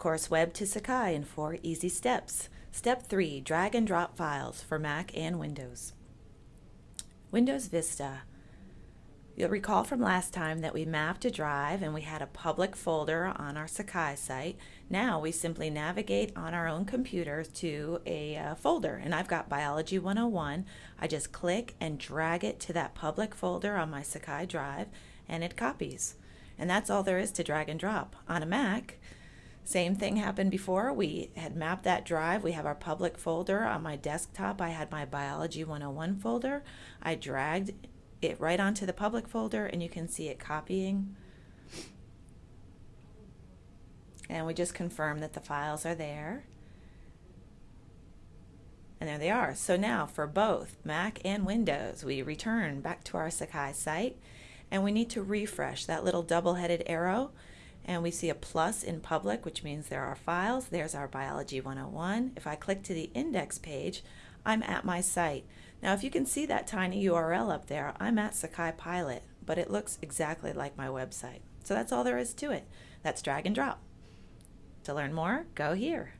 Course Web to Sakai in four easy steps. Step 3 Drag and drop files for Mac and Windows. Windows Vista. You'll recall from last time that we mapped a drive and we had a public folder on our Sakai site. Now we simply navigate on our own computer to a uh, folder and I've got Biology 101. I just click and drag it to that public folder on my Sakai drive and it copies. And that's all there is to drag and drop. On a Mac, same thing happened before. We had mapped that drive. We have our public folder on my desktop. I had my Biology 101 folder. I dragged it right onto the public folder and you can see it copying. And we just confirm that the files are there. And there they are. So now for both Mac and Windows, we return back to our Sakai site and we need to refresh that little double-headed arrow and we see a plus in public which means there are files. There's our Biology 101. If I click to the index page, I'm at my site. Now if you can see that tiny URL up there, I'm at Sakai Pilot, but it looks exactly like my website. So that's all there is to it. That's drag and drop. To learn more, go here.